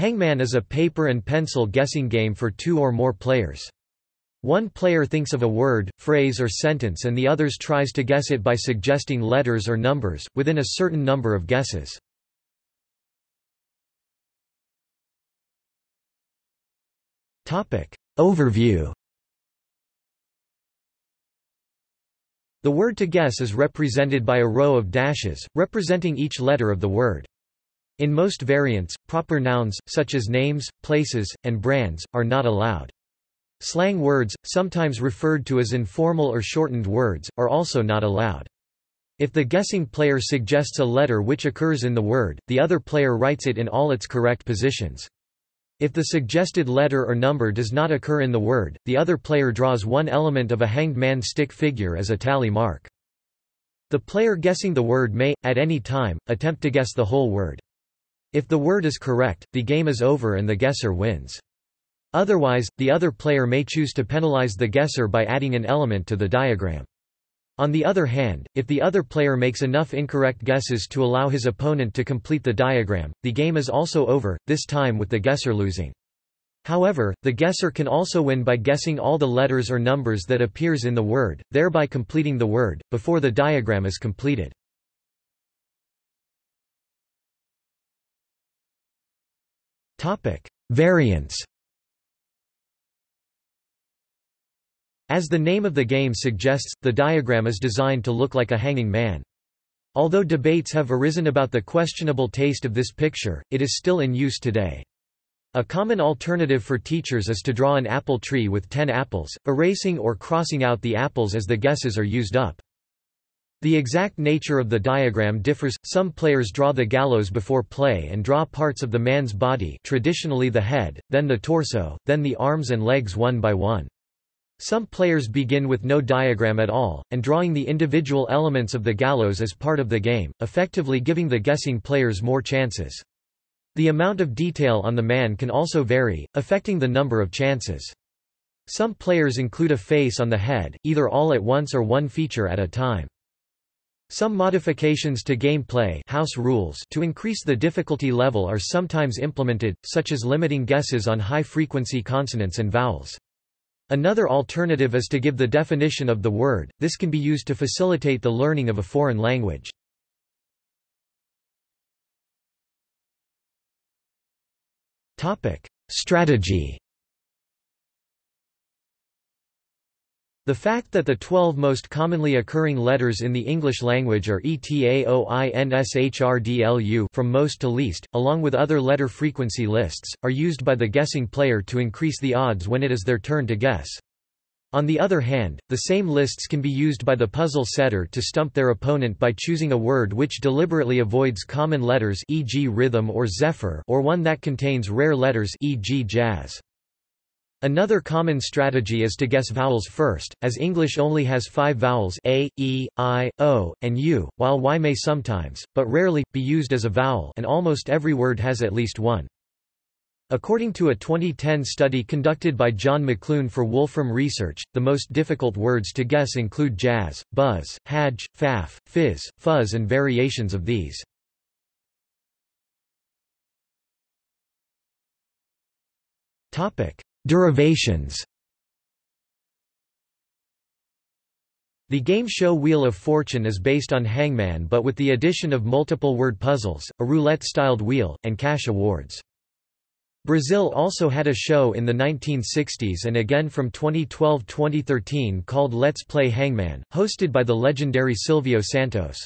Hangman is a paper and pencil guessing game for two or more players. One player thinks of a word, phrase or sentence and the others tries to guess it by suggesting letters or numbers, within a certain number of guesses. Overview The word to guess is represented by a row of dashes, representing each letter of the word. In most variants, proper nouns, such as names, places, and brands, are not allowed. Slang words, sometimes referred to as informal or shortened words, are also not allowed. If the guessing player suggests a letter which occurs in the word, the other player writes it in all its correct positions. If the suggested letter or number does not occur in the word, the other player draws one element of a hanged man stick figure as a tally mark. The player guessing the word may, at any time, attempt to guess the whole word. If the word is correct, the game is over and the guesser wins. Otherwise, the other player may choose to penalize the guesser by adding an element to the diagram. On the other hand, if the other player makes enough incorrect guesses to allow his opponent to complete the diagram, the game is also over, this time with the guesser losing. However, the guesser can also win by guessing all the letters or numbers that appears in the word, thereby completing the word, before the diagram is completed. Topic: Variants. As the name of the game suggests, the diagram is designed to look like a hanging man. Although debates have arisen about the questionable taste of this picture, it is still in use today. A common alternative for teachers is to draw an apple tree with ten apples, erasing or crossing out the apples as the guesses are used up. The exact nature of the diagram differs, some players draw the gallows before play and draw parts of the man's body traditionally the head, then the torso, then the arms and legs one by one. Some players begin with no diagram at all, and drawing the individual elements of the gallows as part of the game, effectively giving the guessing players more chances. The amount of detail on the man can also vary, affecting the number of chances. Some players include a face on the head, either all at once or one feature at a time. Some modifications to gameplay house rules to increase the difficulty level are sometimes implemented, such as limiting guesses on high-frequency consonants and vowels. Another alternative is to give the definition of the word, this can be used to facilitate the learning of a foreign language. Strategy The fact that the 12 most commonly occurring letters in the English language are ETAOINSHRDLU from most to least, along with other letter frequency lists, are used by the guessing player to increase the odds when it is their turn to guess. On the other hand, the same lists can be used by the puzzle setter to stump their opponent by choosing a word which deliberately avoids common letters e.g. rhythm or zephyr or one that contains rare letters e.g. jazz. Another common strategy is to guess vowels first, as English only has five vowels a, e, i, o, and u, while y may sometimes, but rarely, be used as a vowel and almost every word has at least one. According to a 2010 study conducted by Jon McLoone for Wolfram Research, the most difficult words to guess include jazz, buzz, haj, faff, fizz, fuzz and variations of these. Topic: Derivations The game show Wheel of Fortune is based on Hangman but with the addition of multiple word puzzles, a roulette-styled wheel, and cash awards. Brazil also had a show in the 1960s and again from 2012-2013 called Let's Play Hangman, hosted by the legendary Silvio Santos.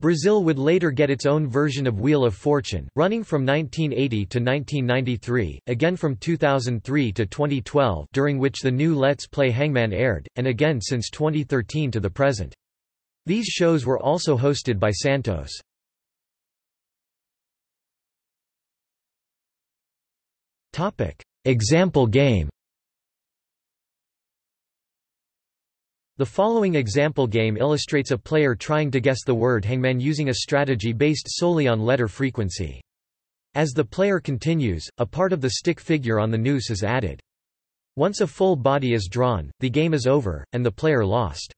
Brazil would later get its own version of Wheel of Fortune, running from 1980 to 1993, again from 2003 to 2012 during which the new Let's Play Hangman aired, and again since 2013 to the present. These shows were also hosted by Santos. Example game The following example game illustrates a player trying to guess the word hangman using a strategy based solely on letter frequency. As the player continues, a part of the stick figure on the noose is added. Once a full body is drawn, the game is over, and the player lost.